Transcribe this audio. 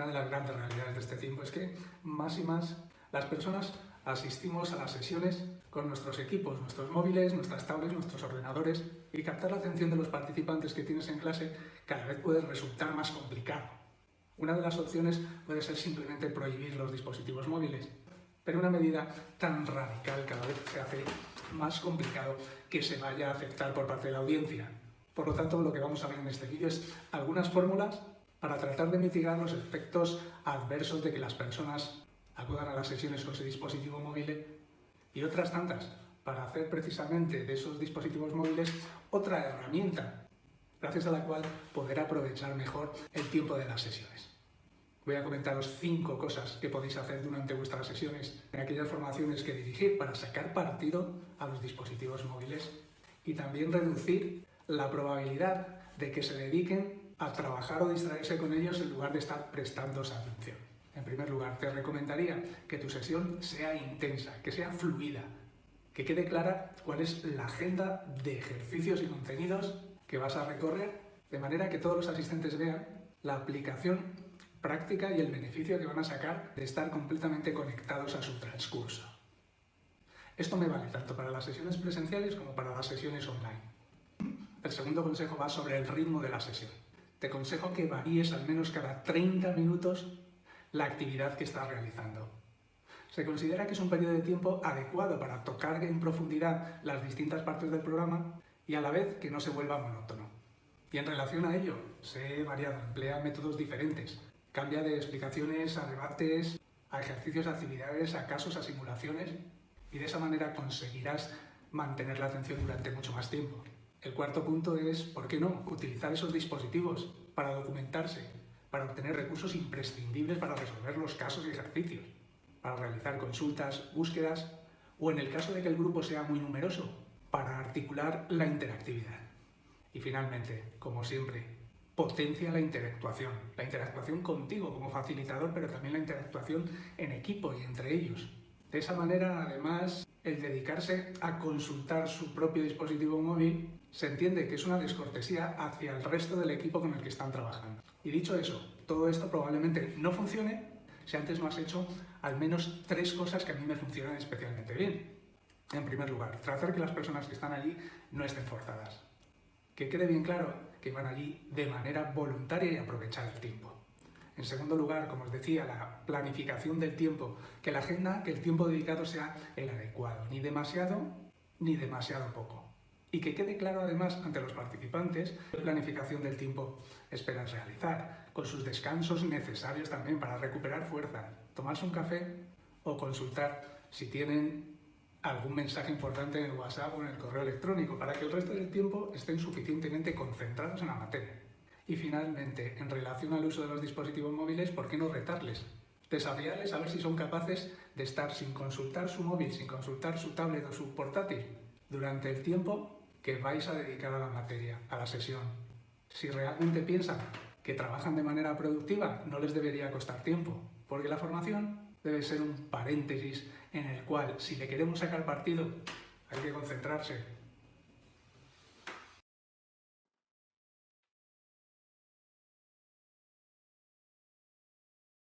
Una de las grandes realidades de este tiempo es que más y más las personas asistimos a las sesiones con nuestros equipos, nuestros móviles, nuestras tablets, nuestros ordenadores y captar la atención de los participantes que tienes en clase cada vez puede resultar más complicado. Una de las opciones puede ser simplemente prohibir los dispositivos móviles, pero una medida tan radical cada vez se hace más complicado que se vaya a aceptar por parte de la audiencia. Por lo tanto, lo que vamos a ver en este vídeo es algunas fórmulas para tratar de mitigar los efectos adversos de que las personas acudan a las sesiones con su dispositivo móvil y otras tantas para hacer precisamente de esos dispositivos móviles otra herramienta gracias a la cual poder aprovechar mejor el tiempo de las sesiones. Voy a comentaros cinco cosas que podéis hacer durante vuestras sesiones en aquellas formaciones que dirigir para sacar partido a los dispositivos móviles y también reducir la probabilidad de que se dediquen a trabajar o distraerse con ellos en lugar de estar prestando atención. En primer lugar, te recomendaría que tu sesión sea intensa, que sea fluida, que quede clara cuál es la agenda de ejercicios y contenidos que vas a recorrer, de manera que todos los asistentes vean la aplicación práctica y el beneficio que van a sacar de estar completamente conectados a su transcurso. Esto me vale tanto para las sesiones presenciales como para las sesiones online. El segundo consejo va sobre el ritmo de la sesión te aconsejo que varíes al menos cada 30 minutos la actividad que estás realizando. Se considera que es un periodo de tiempo adecuado para tocar en profundidad las distintas partes del programa y a la vez que no se vuelva monótono. Y en relación a ello, sé variado, emplea métodos diferentes. Cambia de explicaciones a debates, a ejercicios, a actividades, a casos, a simulaciones y de esa manera conseguirás mantener la atención durante mucho más tiempo. El cuarto punto es, ¿por qué no?, utilizar esos dispositivos para documentarse, para obtener recursos imprescindibles para resolver los casos y ejercicios, para realizar consultas, búsquedas o en el caso de que el grupo sea muy numeroso, para articular la interactividad. Y finalmente, como siempre, potencia la interactuación, la interactuación contigo como facilitador, pero también la interactuación en equipo y entre ellos. De esa manera, además, el dedicarse a consultar su propio dispositivo móvil se entiende que es una descortesía hacia el resto del equipo con el que están trabajando. Y dicho eso, todo esto probablemente no funcione si antes no has hecho al menos tres cosas que a mí me funcionan especialmente bien. En primer lugar, tratar que las personas que están allí no estén forzadas. Que quede bien claro que van allí de manera voluntaria y aprovechar el tiempo. En segundo lugar, como os decía, la planificación del tiempo, que la agenda, que el tiempo dedicado sea el adecuado, ni demasiado ni demasiado poco. Y que quede claro además ante los participantes qué planificación del tiempo esperan realizar, con sus descansos necesarios también para recuperar fuerza, tomarse un café o consultar si tienen algún mensaje importante en el WhatsApp o en el correo electrónico, para que el resto del tiempo estén suficientemente concentrados en la materia. Y finalmente, en relación al uso de los dispositivos móviles, ¿por qué no retarles? Desafiarles a ver si son capaces de estar sin consultar su móvil, sin consultar su tablet o su portátil durante el tiempo que vais a dedicar a la materia, a la sesión. Si realmente piensan que trabajan de manera productiva, no les debería costar tiempo, porque la formación debe ser un paréntesis en el cual, si le queremos sacar partido, hay que concentrarse,